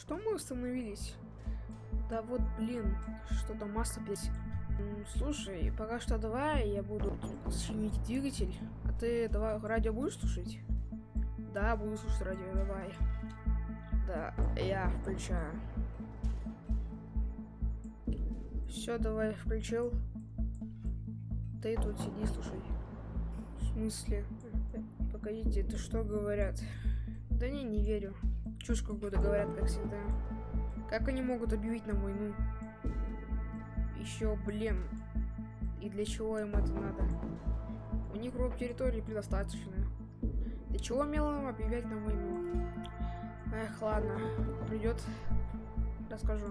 Что мы остановились? Да вот, блин, что-то масло здесь. Слушай, пока что давай я буду чинить двигатель, а ты давай радио будешь слушать? Да, буду слушать радио, давай. Да, я включаю. Все, давай, включил. Ты тут сиди, слушай. В смысле? Погодите, это что говорят? Да не, не верю. Чушь какую-то говорят, как всегда. Как они могут объявить нам войну? Еще, блин. И для чего им это надо? У них роб территории предостаточно. Для чего мелом объявлять нам войну? Эх, ладно. Придет, расскажу.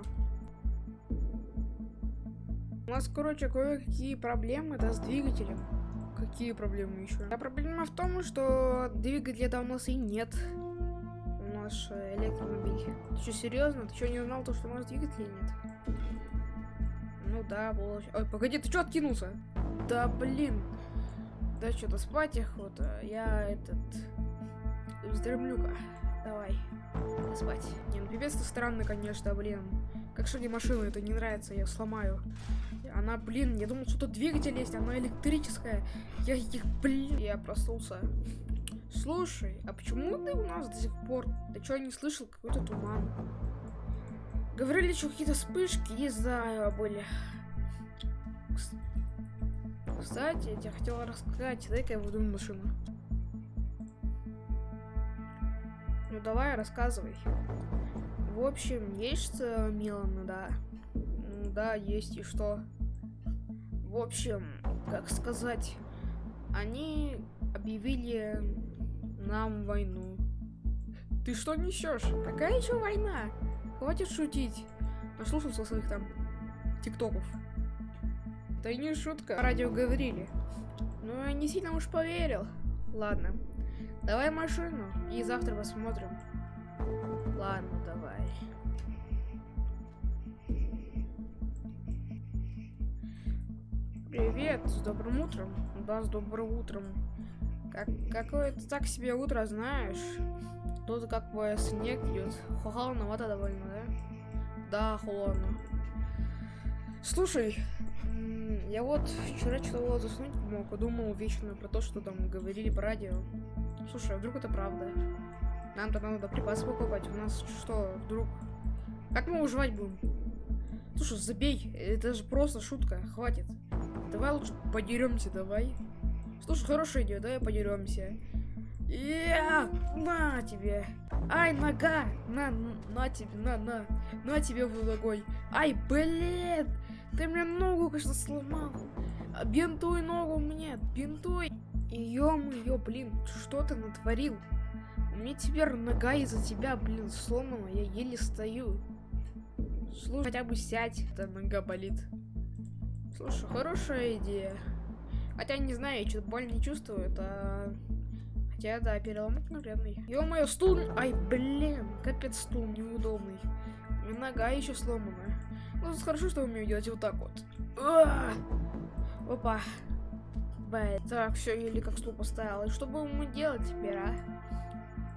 У нас, короче, кое-какие проблемы, да, с двигателем. Какие проблемы еще? А проблема в том, что двигателя нас и нет. У нас э, электромобиль. Ты что, серьезно? Ты что, не знал то, что у нас двигателя нет? Ну да, было... Ой, погоди, ты что откинулся? Да блин. Да что-то спать охота. Я этот... Вздремлю-ка. Давай. Спать. Не, ну пипец ты странный, конечно, блин. Как что мне машина это не нравится, я сломаю. Она, блин, я думал, что тут двигатель есть, она электрическая. Я их, блин, я проснулся. Слушай, а почему ты у нас до сих пор? Ты что, не слышал? Какой-то туман. Говорили, что какие-то вспышки, не знаю, были. Кстати, я тебе хотела рассказать, дай-ка я выйду машину. Ну давай, рассказывай. В общем, есть Милана, да. Да, есть и что. В общем, как сказать, они объявили нам войну. Ты что несешь? Какая еще война? Хватит шутить. Наслушался своих там тиктоков. Да и не шутка. Радио говорили. Ну, я не сильно уж поверил. Ладно. Давай машину и завтра посмотрим. Ладно, давай. Привет, с добрым утром. Да, с добрым утром. Как, какое-то так себе утро, знаешь. Тут как бы снег идет. Холодновато довольно, да? Да, холодно. Слушай, я вот вчера что-то заснуть мог, думал вечно про то, что там говорили по радио. Слушай, а вдруг это правда? Нам-то надо припасы покупать. У нас что, вдруг... Как мы выживать будем? Слушай, забей. Это же просто шутка. Хватит. Давай лучше подеремся, давай. Слушай, хорошая идея, давай подеремся. Я, на тебе. Ай, нога. На, на тебе, на, на. На тебе в ногой. Ай, блин. Ты мне ногу, конечно, сломал. Бинтуй ногу мне, бинтуй. Ё-моё, блин, что ты натворил? Меня теперь нога из-за тебя, блин, сломана, я еле стою. Слушай, хотя бы сядь, эта нога болит. Слушай, хорошая идея. Хотя не знаю, я что-то боль не чувствую, это... Хотя, да, перелом конкретный. Ё-моё, стул... Ай, блин, капец стул неудобный. И нога еще сломана. Ну, хорошо, что умею делать вот так вот. Опа. Б. Так, все, еле как стул поставил. И что будем мы делать теперь, а?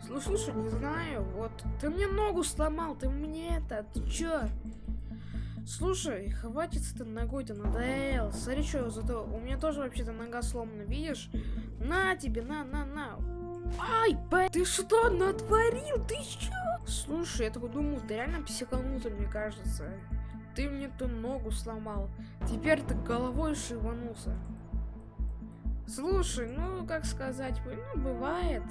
Слушай, слушай, не знаю, вот. Ты мне ногу сломал, ты мне это, ты чё? Слушай, хватит с этой ногой-то, надоел. Смотри, что, зато у меня тоже вообще-то нога сломана, видишь? На тебе, на, на, на. Ай, б... ты что натворил? Ты чё? Слушай, я такой думаю, ты реально психанутый, мне кажется. Ты мне ту ногу сломал. Теперь ты головой шиванулся. Слушай, ну, как сказать, ну, бывает.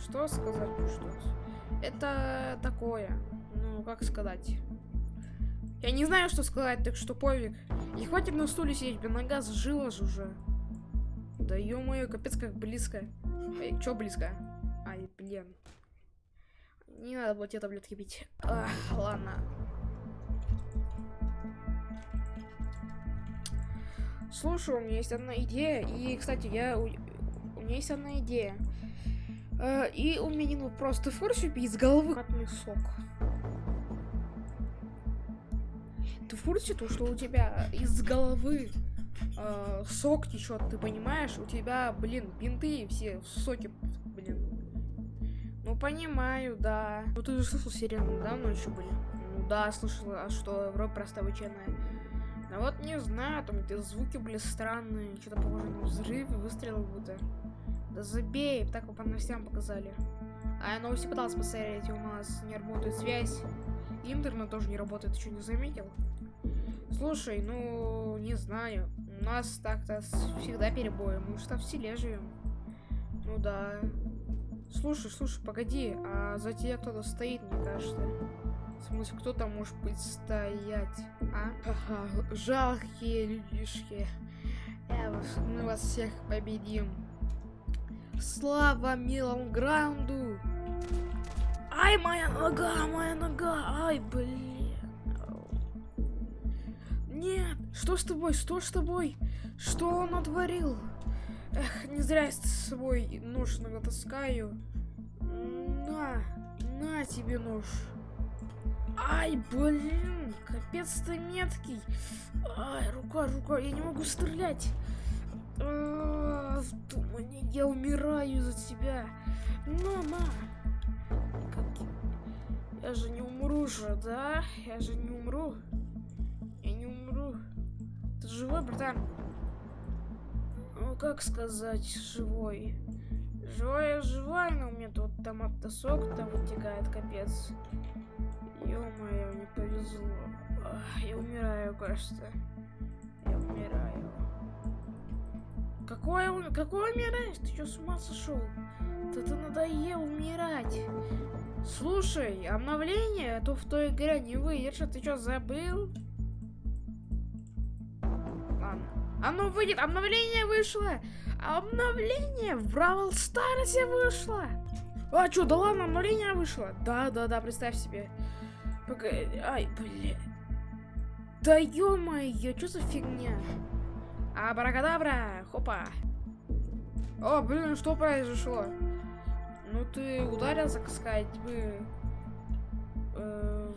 Что сказать, ну что Это такое. Ну, как сказать. Я не знаю, что сказать, так что пофиг. И хватит на стуле сидеть, блин, нога сжила же уже. Да ё-моё, капец как близко. Эй, чё близко? Ай, блин. Не надо было те таблетки пить. Ах, ладно. Слушай, у меня есть одна идея. И, кстати, я... У, меня есть одна идея. Э, и у меня ну просто пить с головы матный сок. Ты в курсе то, что у тебя из головы э, сок течет, ты понимаешь? У тебя, блин, бинты все в соке, блин. Ну, понимаю, да. Ну, ты же слышал сирены, да, ночью были? Ну, да, слышала, а что, Европа просто обычайная. А вот не знаю, там где звуки были странные, что-то похоже на взрывы, выстрелы будто. Да забей, так по новостям показали. А я новости пытался посмотреть, у нас не работает связь. Интернет тоже не работает, ты что, не заметил? Слушай, ну, не знаю. У нас так-то всегда перебои. Мы что в селе живем. Ну да. Слушай, слушай, погоди, а за тебя кто-то стоит, мне кажется. В смысле, кто там может быть стоять, а? Жалкие людишки. Мы вас всех победим. Слава милому граунду! Ай, моя нога, моя нога, ай, блин. Нет, что с тобой, что с тобой? Что он натворил? Эх, не зря я с собой нож иногда таскаю. На, на тебе нож. Ай, блин, капец ты меткий. Ай, рука, рука, я не могу стрелять. А, думаю, я умираю за тебя. Ну, на. Как... Я же не умру же, да? Я же не умру. Живой, братан? Ну, как сказать, живой? Живой, живой, но у меня тут томатный сок там вытекает, капец. Ё-моё, не повезло. Я умираю, кажется. Я умираю. Какое, какое умираешь? Ты что, с ума сошел? Да ты надоел умирать. Слушай, обновление, а то в той игре не выйдет, ты что, забыл? Оно выйдет, обновление вышло! Обновление в Бравл Старсе вышло! А, что, да ладно, обновление вышло? Да, да, да, представь себе. Погоди, ай, блин. Да ё-моё, что за фигня? Абракадабра, хопа. О, блин, что произошло? Ну ты ударился, так сказать, мы... Э,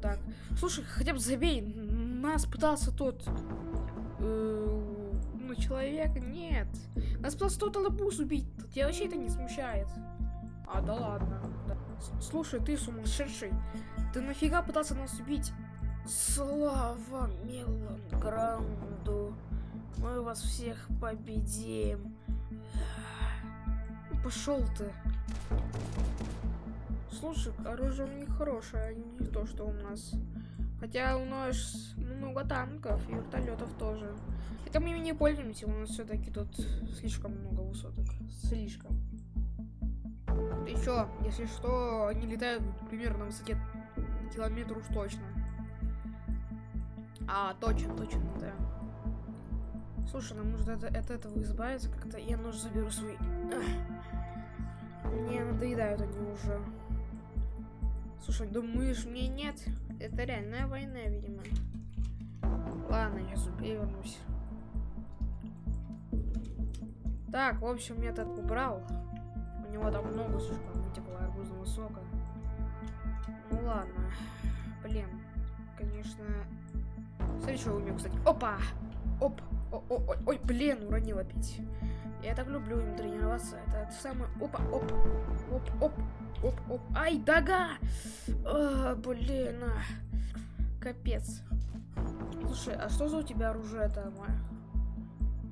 так. Слушай, хотя бы забей. Нас пытался тот... Э, ну, человек, нет. Нас пытался тот лобус убить. Тебя вообще это не смущает. А, да ладно. Да. Слушай, ты сумасшедший. Ты нафига пытался нас убить? Слава Мелангранду. Мы вас всех победим. Пошел ты. Слушай, оружие у них хорошее, а не то, что у нас. Хотя у нас много танков и вертолетов тоже. Хотя мы ими не пользуемся, у нас все-таки тут слишком много высоток. Слишком. Еще, если что, они летают примерно на высоте километр уж точно. А, точно, точно, да. Слушай, нам нужно от, от этого избавиться как-то. Я нож заберу свой. Мне надоедают они уже. Слушай, думаешь, мне нет? Это реальная война, видимо. Ладно, я вернусь. Так, в общем, я этот убрал. У него там много слишком вытекло арбузного сока. Ну ладно. Блин, конечно... Смотри, что у меня, кстати. Опа! Оп! Ой, блин, уронил опять. Я так люблю им тренироваться. Это, это самое... Опа, оп, оп, оп, оп, оп. Ай, дага! А, блин, а. Капец. Слушай, а что за у тебя оружие там, а?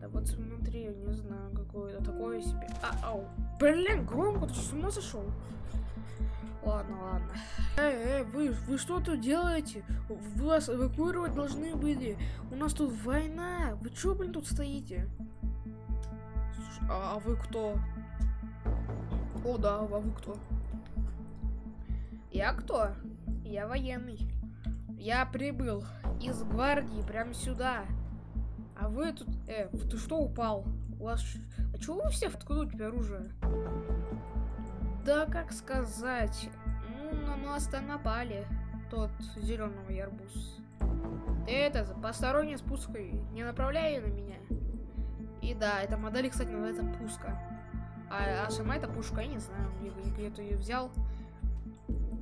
Да вот смотри, не знаю, какое-то такое себе. А, ау. Блин, громко, ты с ума сошел? Ладно, ладно. Эй, эй, вы, вы что тут делаете? Вас эвакуировать должны были. У нас тут война. Вы чё, блин, тут стоите? Слушай, а, а вы кто? О, да, а вы кто? Я кто? Я военный. Я прибыл из гвардии прямо сюда. А вы тут... Э, ты что упал? У вас... А чего вы все? Откуда у тебя оружие? Да, как сказать. Ну, на нас-то напали. Тот зеленый арбуз. Ты это, посторонний с пуской не направляй на меня. И да, эта модель, кстати, называется пуска. А, а сама эта пушка, я не знаю, где, где ты ее взял.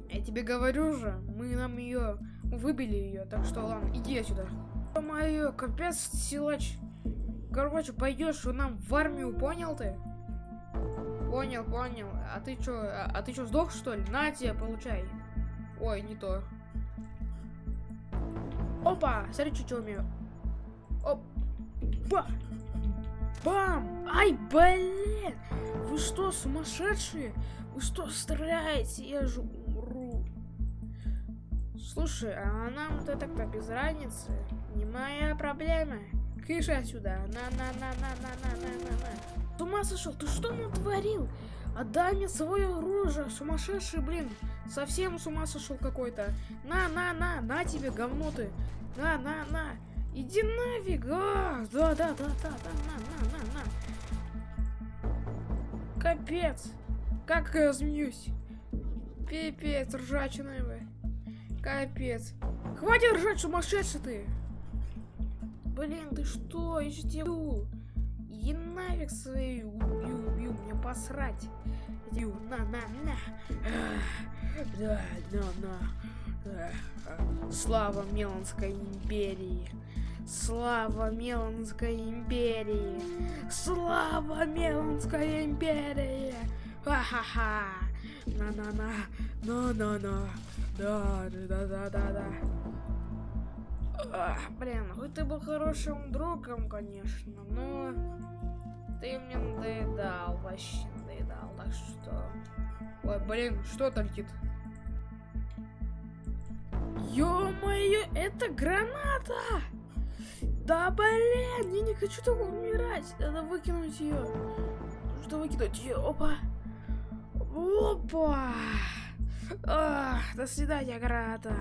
Я тебе говорю же, мы нам ее выбили ее, так что ладно, иди отсюда. Мое, капец, силач. Короче, пойдешь нам в армию, понял ты? Понял, понял. А ты чё, а, а ты чё, сдох, что ли? На тебе, получай. Ой, не то. Опа! Смотри, что умею. Опа! Бам! Ай, блин! Вы что, сумасшедшие? Вы что, стреляете? Я же умру. Слушай, а нам-то так-то без разницы. Не моя проблема. Кыш отсюда. На-на-на-на-на-на-на-на. С ума сошел, ты что натворил? Отдай мне свое оружие, сумасшедший, блин. Совсем с ума сошел какой-то. На-на-на, на тебе, говно ты. На-на-на. Иди нафиг. А, Да-да-да-да-да, на-на-на-на. Капец. Как я змеюсь. Пипец, ржачная вы. Капец. Хватит ржать, сумасшедший ты. Блин, ты что? Что Иди нафиг свою. Убью, убью, мне посрать. Иди, на, на, на. Да, на, на. Слава Меланской империи. Слава Меланской империи. Слава Меланской империи. Ха-ха-ха. На-на-на. На-на-на. Да, да, да, да, да. Ах, блин, хоть ты был хорошим другом, конечно, но ты мне надоедал, вообще надоедал, так что... Ой, блин, что это летит? Ё-моё, это граната! Да блин, я не хочу так умирать. Надо выкинуть ее. Что выкинуть ее? Опа. Опа. Ах, до свидания, граната.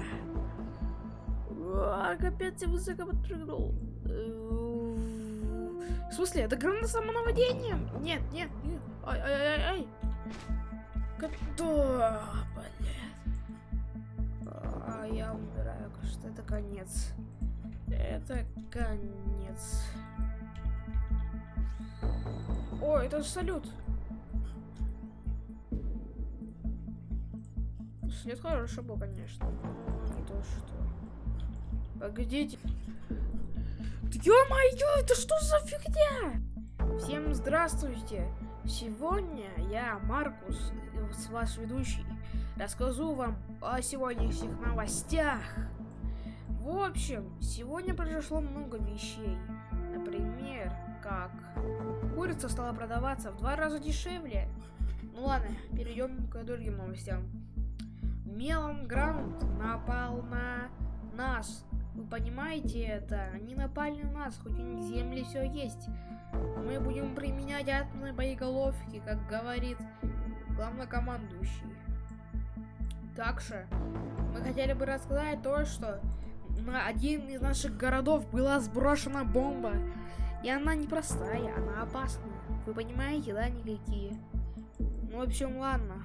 А, капец, я высоко подпрыгнул. В смысле, это граната самонаводения? Нет, нет, нет. Ай, ай, ай, ай. Да, блин. А, я умираю, кажется, это конец. Это конец. О, это салют. След хороший был, конечно. Не то что. Погодите. Ё-моё, это что за фигня? Всем здравствуйте. Сегодня я, Маркус, ваш ведущий, расскажу вам о сегодняшних новостях. В общем, сегодня произошло много вещей. Например, как курица стала продаваться в два раза дешевле. Ну ладно, перейдем к другим новостям. Мелом Грант напал на нас. Вы понимаете это? Они напали на нас, хоть у них земли все есть. Мы будем применять атомные боеголовки, как говорит главнокомандующий. Также мы хотели бы рассказать то, что на один из наших городов была сброшена бомба. И она не простая, она опасная. Вы понимаете, да, никакие? Ну, в общем, ладно.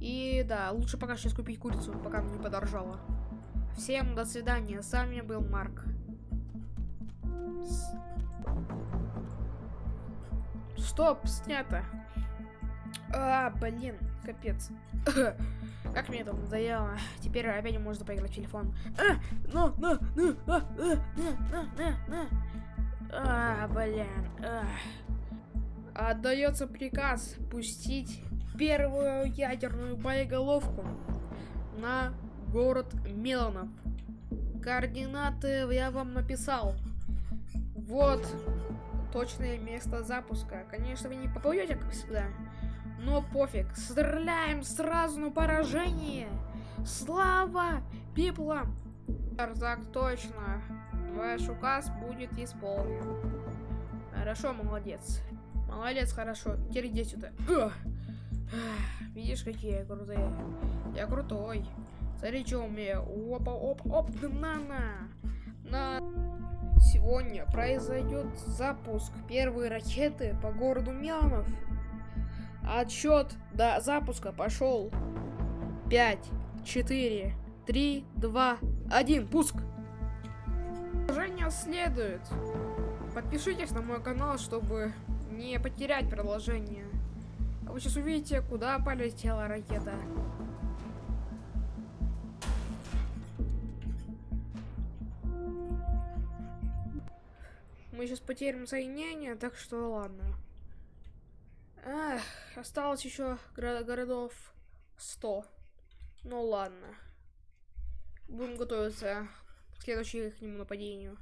И да, лучше пока сейчас купить курицу, пока она не подорожала. Всем до свидания, с вами был Марк. Стоп, снято. А, блин, капец. Как мне это надоело. Теперь опять можно поиграть в телефон. А, ну, ну, ну, а, а, на, на, на, А, блин. А. Отдается приказ пустить первую ядерную боеголовку на город Миланов. Координаты я вам написал. Вот точное место запуска. Конечно, вы не попадете, как всегда. Но пофиг, стреляем сразу на поражение. Слава пиплам! Так точно. Ваш указ будет исполнен. Хорошо, молодец. Молодец, хорошо. Теперь иди сюда. Видишь, какие крутые. Я крутой. Смотри, что умею. Опа, оп, оп, на-на. На. Сегодня произойдет запуск первой ракеты по городу Миланов. Отсчет до запуска пошел. 5, 4, 3, 2, 1. Пуск. Продолжение следует. Подпишитесь на мой канал, чтобы не потерять продолжение. А вы сейчас увидите, куда полетела ракета. Мы сейчас потеряем соединение, так что ладно. Эх, осталось еще городов 100. Ну ладно. Будем готовиться к следующему нападению.